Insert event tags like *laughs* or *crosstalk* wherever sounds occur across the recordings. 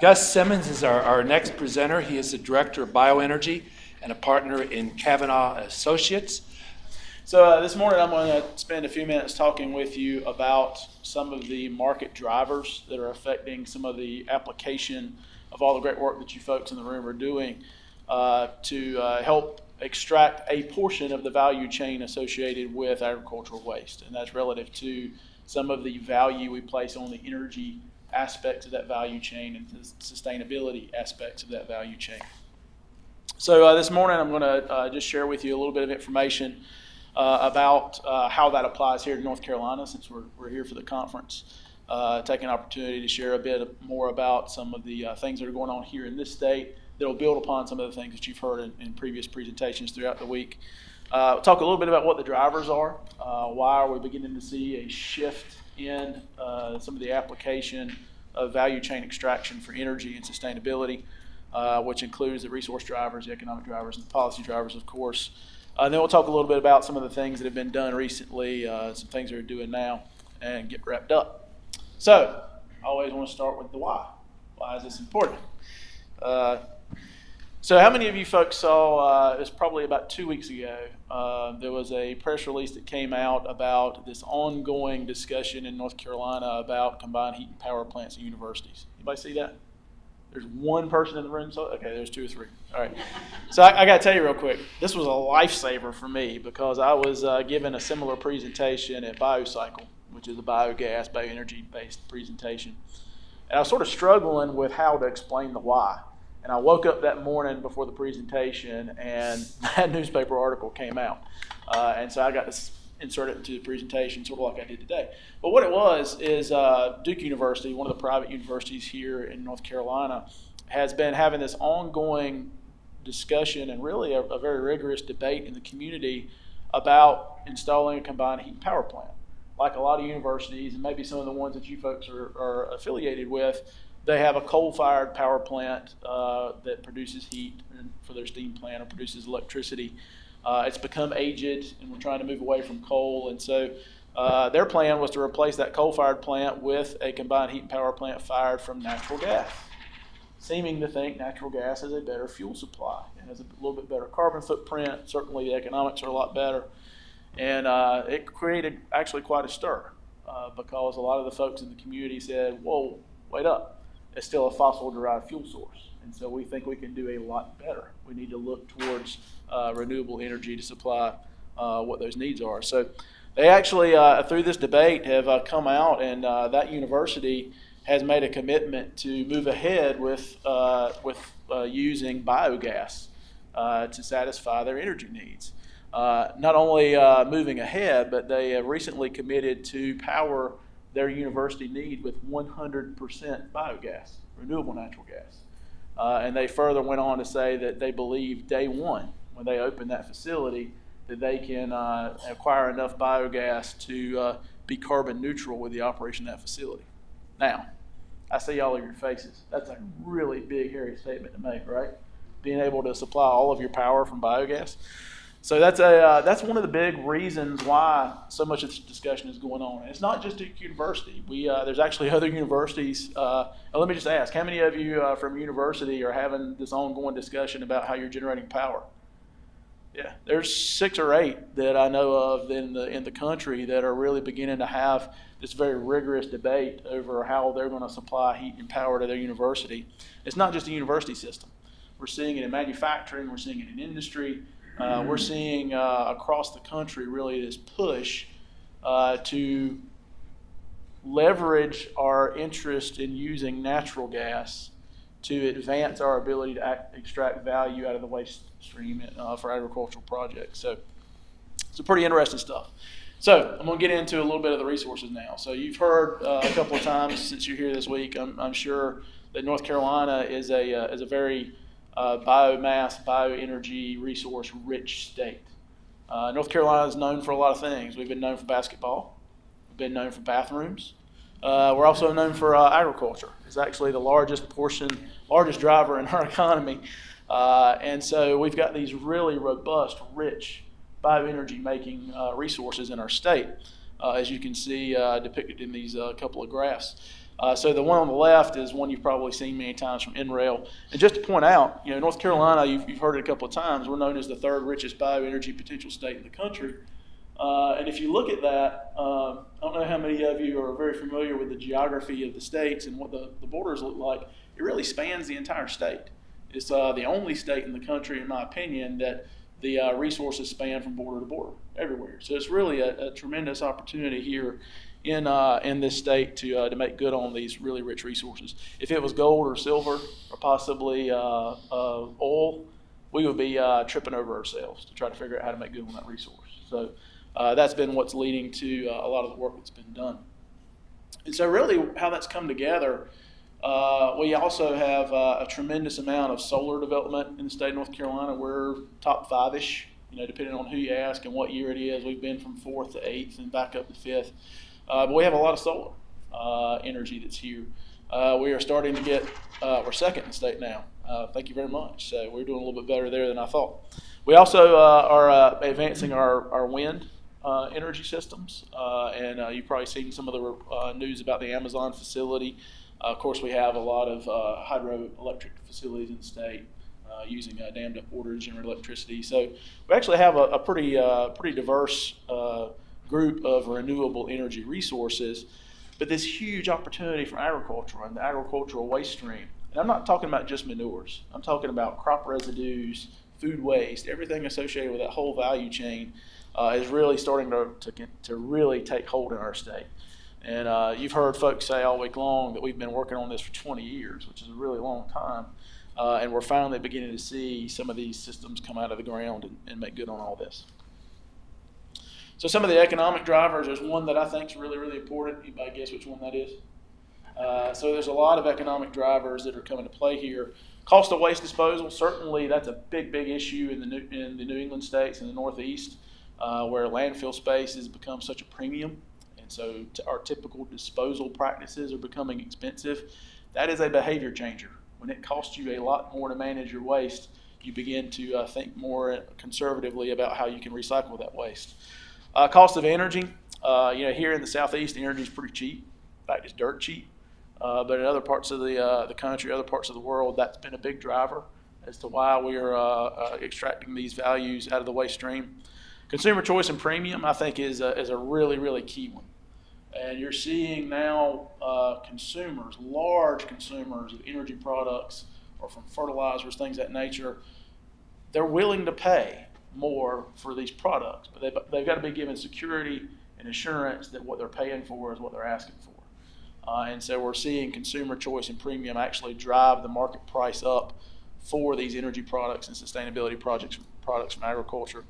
Gus Simmons is our, our next presenter. He is the Director of Bioenergy and a partner in Cavanaugh Associates. So uh, this morning I'm going to spend a few minutes talking with you about some of the market drivers that are affecting some of the application of all the great work that you folks in the room are doing uh, to uh, help extract a portion of the value chain associated with agricultural waste. And that's relative to some of the value we place on the energy aspects of that value chain and the sustainability aspects of that value chain. So uh, this morning I'm going to uh, just share with you a little bit of information uh, about uh, how that applies here in North Carolina since we're, we're here for the conference. Uh, take an opportunity to share a bit more about some of the uh, things that are going on here in this state that will build upon some of the things that you've heard in, in previous presentations throughout the week. Talk a little bit about what the drivers are. Why are we beginning to see a shift in uh, some of the application of value chain extraction for energy and sustainability, uh, which includes the resource drivers, the economic drivers, and the policy drivers, of course. Uh, then we'll talk a little bit about some of the things that have been done recently, uh, some things we're doing now, and get wrapped up. So, I always want to start with the why. Why is this important? So, how many of you folks saw? Uh, it was probably about two weeks ago. Uh, there was a press release that came out about this ongoing discussion in North Carolina about combined heat and power plants at universities. Anybody see that? There's one person in the room. So okay, there's two or three. All right. So I, I got to tell you real quick. This was a lifesaver for me because I was uh, given a similar presentation at BioCycle, which is a biogas, bioenergy based presentation, and I was sort of struggling with how to explain the why. And I woke up that morning before the presentation, and *laughs* that newspaper article came out. Uh, and so I got to insert it into the presentation, sort of like I did today. But what it was is uh, Duke University, one of the private universities here in North Carolina, has been having this ongoing discussion and really a, a very rigorous debate in the community about installing a combined heat and power plant. Like a lot of universities, and maybe some of the ones that you folks are, are affiliated with, they have a coal-fired power plant uh, that produces heat for their steam plant or produces electricity. Uh, it's become aged, and we're trying to move away from coal. And so uh, their plan was to replace that coal-fired plant with a combined heat and power plant fired from natural gas, seeming to think natural gas is a better fuel supply. It has a little bit better carbon footprint. Certainly, the economics are a lot better. And uh, it created actually quite a stir uh, because a lot of the folks in the community said, whoa, wait up it's still a fossil derived fuel source. And so we think we can do a lot better. We need to look towards uh, renewable energy to supply uh, what those needs are. So they actually, uh, through this debate, have uh, come out, and uh, that university has made a commitment to move ahead with, uh, with using biogas to satisfy their energy needs. not only moving ahead, but they have recently committed to power their university need with 100% biogas, renewable natural gas. Uh, and they further went on to say that they believe day one, when they open that facility, that they can uh, acquire enough biogas to uh, be carbon neutral with the operation of that facility. Now, I see all of your faces. That's a really big, hairy statement to make, right? Being able to supply all of your power from biogas. So that's a uh, that's one of the big reasons why so much of this discussion is going on. And it's not just Duke University. We uh, there's actually *laughs* other universities. Uh, let me just ask, how many of you uh, from university are having this ongoing discussion about how you're generating power? Yeah, there's six or eight that I know of in the in the country that are really beginning to have this very rigorous debate over how they're going to supply heat and power to their university. It's not just a university system. We're seeing it in manufacturing. We're seeing it in industry. Uh, we're seeing uh, across the country really this push uh, to leverage our interest in using natural gas to advance our ability to act, extract value out of the waste stream uh, for agricultural projects. So it's a pretty interesting stuff. So I'm going to get into a little bit of the resources now. So you've heard uh, a couple of times since you're here this week. I'm, I'm sure that North Carolina is a uh, is a very uh, biomass, bioenergy resource rich state. Uh, North Carolina is known for a lot of things. We've been known for basketball. We've been known for bathrooms. Uh, we're also known for uh, agriculture. It's actually the largest portion, largest driver in our *laughs* economy. Uh, and so we've got these really robust, rich bioenergy making uh, resources in our state, as you can see depicted in these couple of graphs. Uh, so the one on the left is one you've probably seen many times from NREL. And just to point out, you know, North Carolina, you've, you've heard it a couple of times, we're known as the third richest bioenergy potential state in the country. Uh, and if you look at that, um, I don't know how many of you are very familiar with the geography of the states and what the, the borders look like. It really spans the entire state. It's uh, the only state in the country, in my opinion, that the uh, resources span from border to border everywhere. So it's really a, a tremendous opportunity here in uh, in this state to uh, to make good on these really rich resources. If it was gold or silver or possibly uh, uh, oil, we would be uh, tripping over ourselves to try to figure out how to make good on that resource. So uh, that's been what's leading to a lot of the work that's been done. And so really how that's come together, we also have a tremendous amount of solar development in the state of North Carolina. We're top five-ish, you know, depending on who you ask and what year it is. We've been from fourth to eighth and back up to fifth. Uh, but we have a lot of solar uh, energy that's here. Uh, we are starting to get, we're second in the state now. Thank you very much. So we're doing a little bit better there than I thought. We also are advancing our, our wind uh, energy systems, uh, and uh, you've probably seen some of the news about the Amazon facility. Of course, we have a lot of hydroelectric facilities in the state using dammed up water to generate electricity. So we actually have a, a pretty pretty diverse group of renewable energy resources, but this huge opportunity for agriculture and the agricultural waste stream. And I'm not talking about just manures. I'm talking about crop residues, food waste, everything associated with that whole value chain uh, is really starting to, to, to really take hold in our state. And uh, you've heard folks say all week long that we've been working on this for 20 years, which is a really long time. Uh, and we're finally beginning to see some of these systems come out of the ground and, and make good on all this. So some of the economic drivers, there's one that I think is really, really important. Anybody guess which one that is? Uh, so there's a lot of economic drivers that are coming to play here. Cost of waste disposal, certainly that's a big, big issue in the New, in the New England states and the Northeast, uh, where landfill space has become such a premium. And so our typical disposal practices are becoming expensive. That is a behavior changer. When it costs you a lot more to manage your waste, you begin to uh, think more conservatively about how you can recycle that waste. Uh, cost of energy, uh, you know, here in the southeast, energy is pretty cheap. In fact, it's dirt cheap. Uh, but in other parts of the uh, the country, other parts of the world, that's been a big driver as to why we are uh, uh, extracting these values out of the waste stream. Consumer choice and premium, I think, is a, is a really really key one. And you're seeing now consumers, large consumers of energy products or from fertilizers, things that nature, they're willing to pay more for these products, but they've, they've got to be given security and assurance that what they're paying for is what they're asking for. Uh, and so we're seeing consumer choice and premium actually drive the market price up for these energy products and sustainability projects products from agriculture.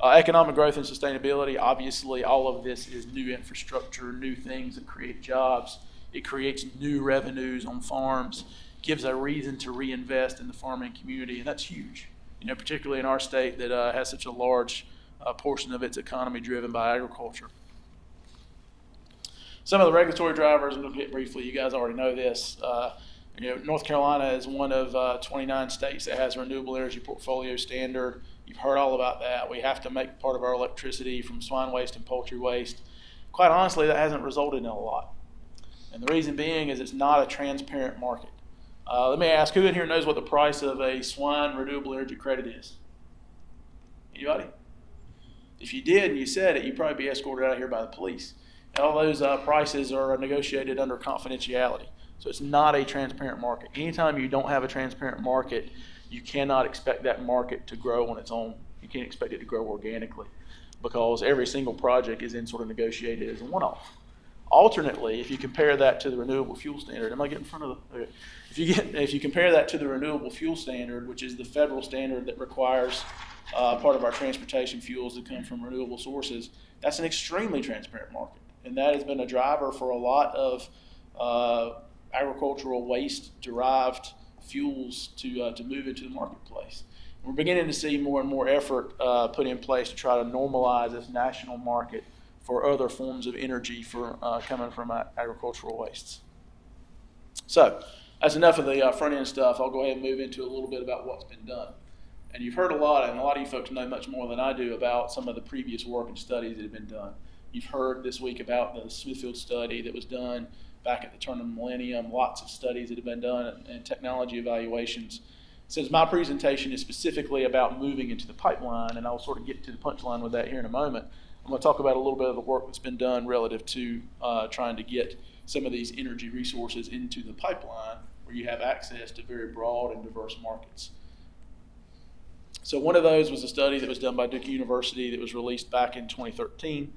Uh, economic growth and sustainability, obviously, all of this is new infrastructure, new things that create jobs. It creates new revenues on farms, gives a reason to reinvest in the farming community, and that's huge. You know, particularly in our state that uh, has such a large uh, portion of its economy driven by agriculture. Some of the regulatory drivers, I'm briefly. You guys already know this. Uh, you know, North Carolina is one of uh, 29 states that has a renewable energy portfolio standard. You've heard all about that. We have to make part of our electricity from swine waste and poultry waste. Quite honestly, that hasn't resulted in a lot. And the reason being is it's not a transparent market. Uh, let me ask, who in here knows what the price of a swine renewable energy credit is? Anybody? If you did and you said it, you'd probably be escorted out of here by the police. And all those uh, prices are negotiated under confidentiality. So it's not a transparent market. Anytime you don't have a transparent market, you cannot expect that market to grow on its own. You can't expect it to grow organically because every single project is then sort of negotiated as a one-off. Alternately, if you compare that to the renewable fuel standard, am I getting in front of the? Okay. If you get, if you compare that to the renewable fuel standard, which is the federal standard that requires uh, part of our transportation fuels to come from renewable sources, that's an extremely transparent market, and that has been a driver for a lot of uh, agricultural waste-derived fuels to uh, to move into the marketplace. We're beginning to see more and more effort uh, put in place to try to normalize this national market for other forms of energy for uh, coming from agricultural wastes. So that's enough of the uh, front end stuff. I'll go ahead and move into a little bit about what's been done. And you've heard a lot, and a lot of you folks know much more than I do about some of the previous work and studies that have been done. You've heard this week about the Smithfield study that was done back at the turn of the millennium. Lots of studies that have been done and, and technology evaluations. Since my presentation is specifically about moving into the pipeline, and I'll sort of get to the punchline with that here in a moment, I'm going to talk about a little bit of the work that's been done relative to uh, trying to get some of these energy resources into the pipeline where you have access to very broad and diverse markets. So one of those was a study that was done by Duke University that was released back in 2013.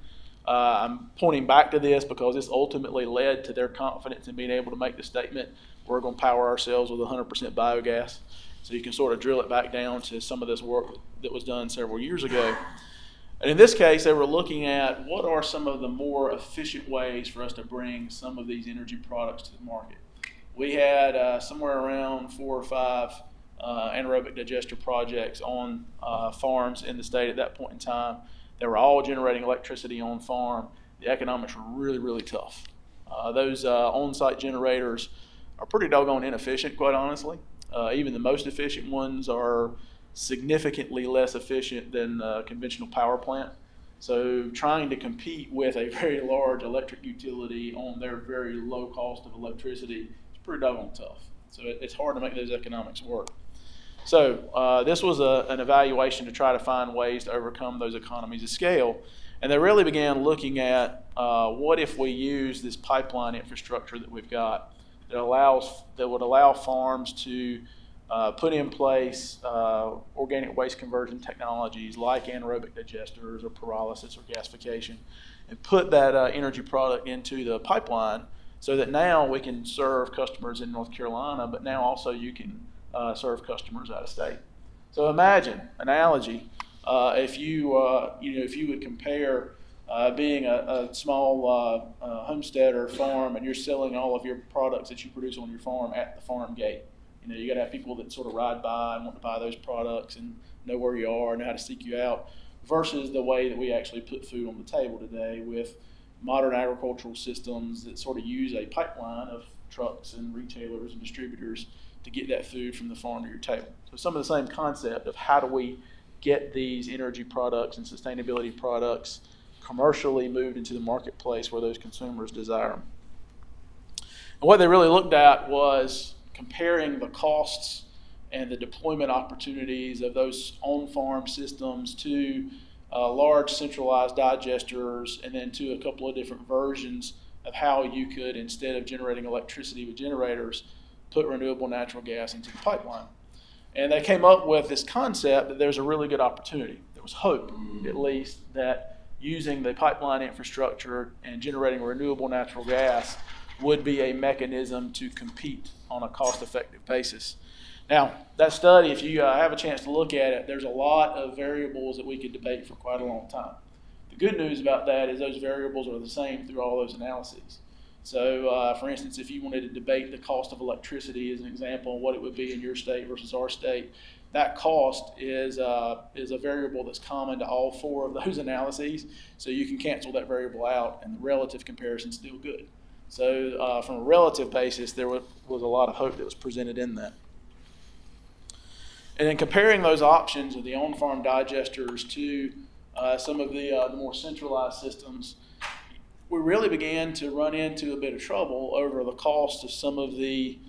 Uh, I'm pointing back to this because this ultimately led to their confidence in being able to make the statement, we're going to power ourselves with 100% biogas. So you can sort of drill it back down to some of this work that was done several years ago. And in this case, they were looking at what are some of the more efficient ways for us to bring some of these energy products to the market. We had uh, somewhere around four or five uh, anaerobic digester projects on uh, farms in the state at that point in time. They were all generating electricity on farm. The economics were really, really tough. Uh, those uh, on-site generators are pretty doggone inefficient, quite honestly. Uh, even the most efficient ones are significantly less efficient than a conventional power plant. So trying to compete with a *laughs* very large electric utility on their very low cost of electricity is pretty doggone tough. So it, it's hard to make those economics work. So uh, this was a, an evaluation to try to find ways to overcome those economies of scale. And they really began looking at uh, what if we use this pipeline infrastructure that we've got that allows that would allow farms to uh, put in place uh, organic waste conversion technologies like anaerobic digesters or pyrolysis or gasification, and put that uh, energy product into the pipeline so that now we can serve customers in North Carolina, but now also you can uh, serve customers out of state. So imagine analogy uh, if you uh, you know if you would compare being a, a small uh, homesteader farm and you're selling all of your products that you produce on your farm at the farm gate. You know you got to have people that sort of ride by and want to buy those products and know where you are and know how to seek you out. Versus the way that we actually put food on the table today with modern agricultural systems that sort of use a pipeline of trucks and retailers and distributors to get that food from the farm to your table. So some of the same concept of how do we get these energy products and sustainability products commercially moved into the marketplace where those consumers desire them. And what they really looked at was comparing the costs and the deployment opportunities of those on-farm systems to uh, large centralized digesters and then to a couple of different versions of how you could, instead of generating electricity with generators, put renewable natural gas into the pipeline. And they came up with this concept that there's a really good opportunity. There was hope, at least, that using the pipeline infrastructure and generating renewable natural gas would be a mechanism to compete on a cost effective basis. Now, that study, if you uh, have a chance to look at it, there's a lot of variables that we could debate for quite a long time. The good news about that is those variables are the same through all those analyses. So, uh, for instance, if you wanted to debate the cost of electricity as an example, what it would be in your state versus our state, that cost is, uh, is a variable that's common to all four of those *laughs* analyses. So you can cancel that variable out, and the relative comparison is still good. So, uh, from a relative basis, there was, was a lot of hope that was presented in that. And then comparing those options of the on-farm digesters to uh, some of the, uh, the more centralized systems, we really began to run into a bit of trouble over the cost of some of the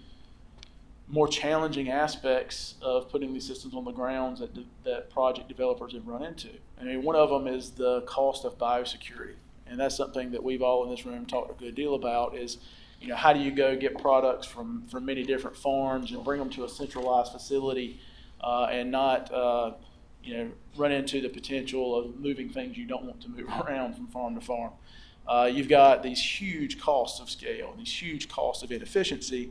more challenging aspects of putting these systems on the grounds that, that project developers have run into. I mean, one of them is the cost of biosecurity. And that's something that we've all in this room talked a good deal about is, you know, how do you go get products from, from many different farms and bring them to a centralized facility uh, and not, uh, you know, run into the potential of moving things you don't want to move *laughs* around from farm to farm. Uh, you've got these huge costs of scale, these huge costs of inefficiency,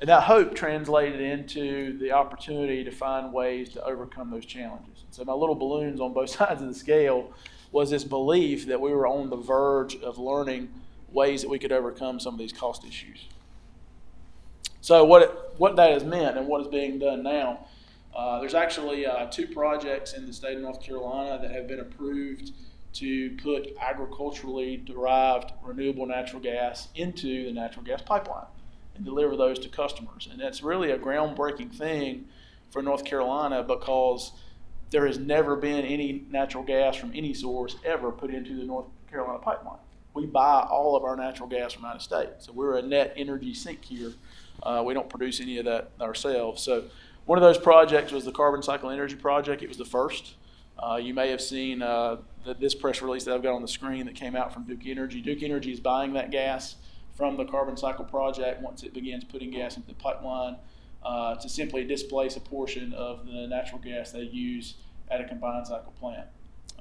and that hope translated into the opportunity to find ways to overcome those challenges. So my little balloons on both *laughs* sides of the scale was this belief that we were on the verge of learning ways that we could overcome some of these cost issues. So what, it, what that has meant and what is being done now, uh, there's actually uh, two projects in the state of North Carolina that have been approved to put agriculturally derived renewable natural gas into the natural gas pipeline and deliver those to customers. And that's really a groundbreaking thing for North Carolina because there has never been any natural gas from any source ever put into the North Carolina pipeline. we buy all of our natural gas from out of state. So we're a net energy sink here. Uh, we don't produce any of that ourselves. So one of those projects was the Carbon Cycle Energy Project. It was the first. Uh, you may have seen uh, this press release that I've got on the screen that came out from Duke Energy. Duke Energy is buying that gas from the Carbon Cycle Project once it begins putting gas into the pipeline uh, to simply displace a portion of the natural gas they use at a combined cycle plant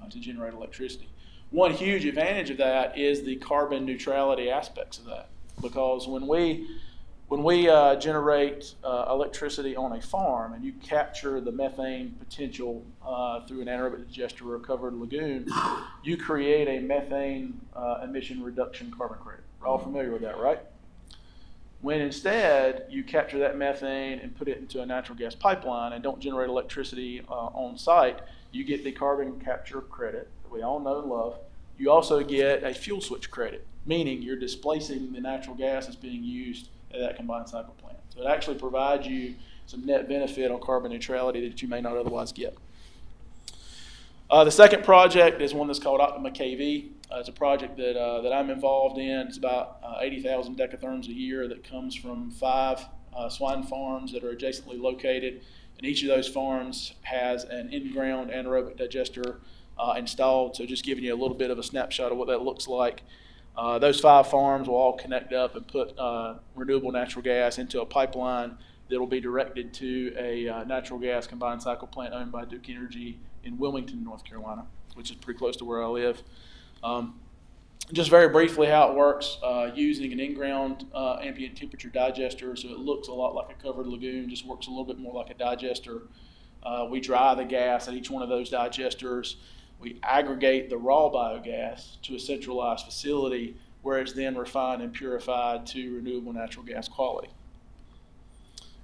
uh, to generate electricity. One huge advantage of that is the carbon neutrality aspects of that, because when we when we uh, generate uh, electricity on a farm and you capture the methane potential uh, through an anaerobic digester or a covered lagoon, you create a methane uh, emission reduction carbon credit. We're all familiar with that, right? When instead you capture that methane and put it into a natural gas pipeline and don't generate electricity uh, on site, you get the carbon capture credit that we all know and love. You also get a fuel switch credit, meaning you're displacing the natural gas that's being used at that combined cycle plant. So it actually provides you some net benefit on carbon neutrality that you may not otherwise get. Uh, the second project is one that's called Optima KV. Uh, it's a project that, uh, that I'm involved in. It's about uh, 80,000 decatherms a year that comes from five uh, swine farms that are adjacently located. And each of those farms has an in-ground anaerobic digester uh, installed. So just giving you a little bit of a snapshot of what that looks like. Uh, those five farms will all connect up and put renewable natural gas into a pipeline that will be directed to a natural gas combined cycle plant owned by Duke Energy in Wilmington, North Carolina, which is pretty close to where I live. Um, just very briefly how it works uh, using an in-ground uh, ambient temperature digester. So it looks a lot like a covered lagoon just works a little bit more like a digester. Uh, we dry the gas at each one of those digesters. We aggregate the raw biogas to a centralized facility where it's then refined and purified to renewable natural gas quality.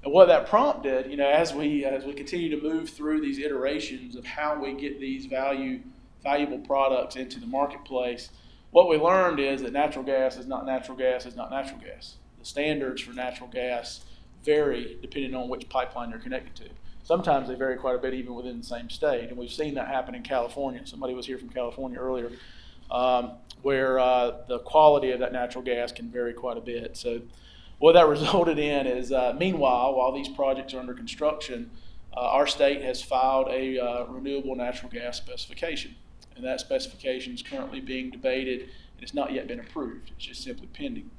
And what that prompted, you know, as we as we continue to move through these iterations of how we get these value valuable products into the marketplace, what we learned is that natural gas is not natural gas is not natural gas. The standards for natural gas vary depending on which pipeline you're connected to. Sometimes they vary quite a bit even within the same state, and we've seen that happen in California. Somebody was here from California earlier, um, where uh, the quality of that natural gas can vary quite a bit. So, what that *laughs* resulted in is, uh, meanwhile, while these projects are under construction, uh, our state has filed a uh, renewable natural gas specification, and that specification is currently being debated and it's not yet been approved. It's just simply pending.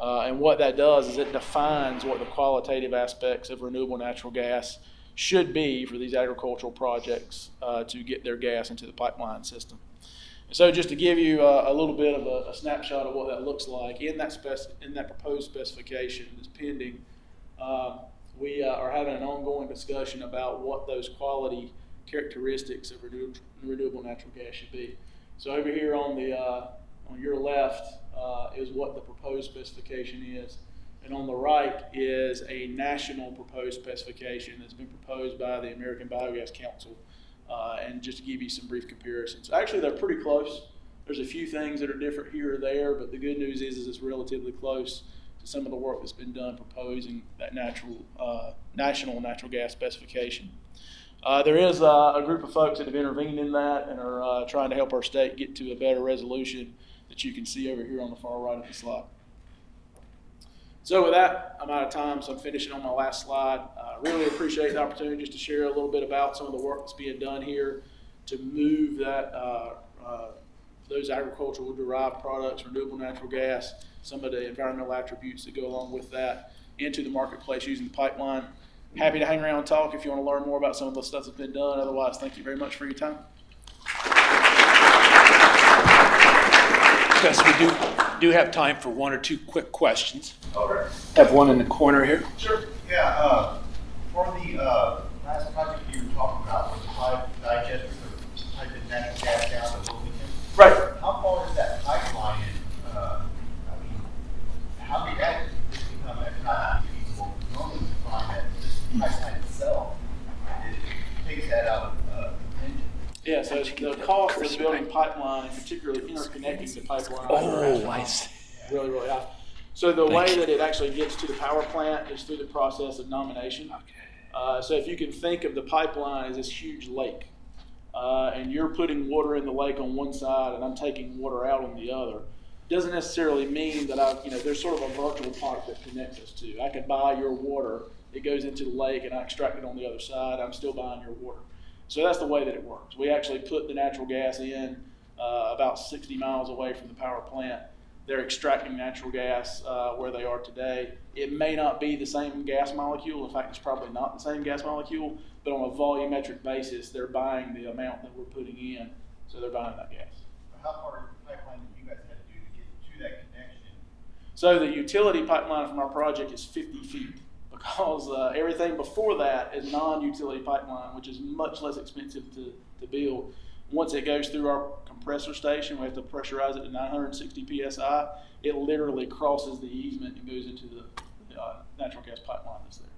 Uh, and what that does is it defines what the qualitative aspects of renewable natural gas should be for these agricultural projects uh, to get their gas into the pipeline system. And so just to give you a, a little bit of a, a, snapshot of what that looks like, in that, in that proposed specification that's pending, uh, we uh, are having an ongoing discussion about what those quality characteristics of renew, renewable natural gas should be. So over here on the uh, on your left uh, is what the proposed specification is. And on the right is a national proposed specification that's been proposed by the American Biogas Council. Uh, and just to give you some brief comparisons. Actually, they're pretty close. There's a few things that are different here or there, but the good news is, is it's relatively close to some of the work that's been done proposing that natural, uh, national natural gas specification. Uh, there is uh, a group of folks that have intervened in that and are uh, trying to help our state get to a better resolution that you can see over here on the far right of the slide. So with that, I'm out of time, so I'm finishing on my last slide. I uh, really appreciate the opportunity just to share a little bit about some of the work that's being done here to move that uh, uh, those agricultural derived products, renewable natural gas, some of the environmental attributes that go along with that into the marketplace using the pipeline. Happy to hang around and talk if you want to learn more about some of the stuff that's been done. Otherwise, thank you very much for your time. Yes, we do, do have time for one or two quick questions. Okay. Have one in the corner here. Sure. Yeah, uh, for the, uh, last project you were talking about, with the pipe digester for piping natural gas down to Wilmington, Right. how far is that pipeline in, uh, I mean, how did that just become economically feasible? Normally we find that this pipeline itself, it takes that out of, uh, contention. Yeah, so the cost of building pipeline, particularly interconnecting the pipeline. Oh, I see. Really, really high. So the way you. that it actually gets to the power plant is through the process of nomination. Uh, so if you can think of the pipeline as this huge lake, uh, and you're putting water in the lake on one side and I'm taking water out on the other, doesn't necessarily mean that I, you know, there's sort of a virtual pipe that connects us to. I could buy your water, it goes into the lake, and I extract it on the other side. I'm still buying your water. So that's the way that it works. We actually put the natural gas in uh, about 60 miles away from the power plant. They're extracting natural gas uh, where they are today. It may not be the same gas molecule. In fact, it's probably not the same gas molecule, but on a volumetric basis, they're buying the amount that we're putting in. So they're buying that gas. How far is the pipeline that you guys had to do to get to that connection? So the utility pipeline from our project is 50 feet because uh, everything before that is non-utility pipeline, which is much less expensive to, to build. Once it goes through our compressor station, we have to pressurize it to 960 psi. It literally crosses the easement and goes into the, the uh, natural gas pipeline that's there.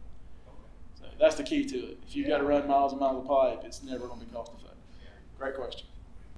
So that's the key to it. If you've got to run miles and miles of pipe, it's never going to be cost effective. Great question.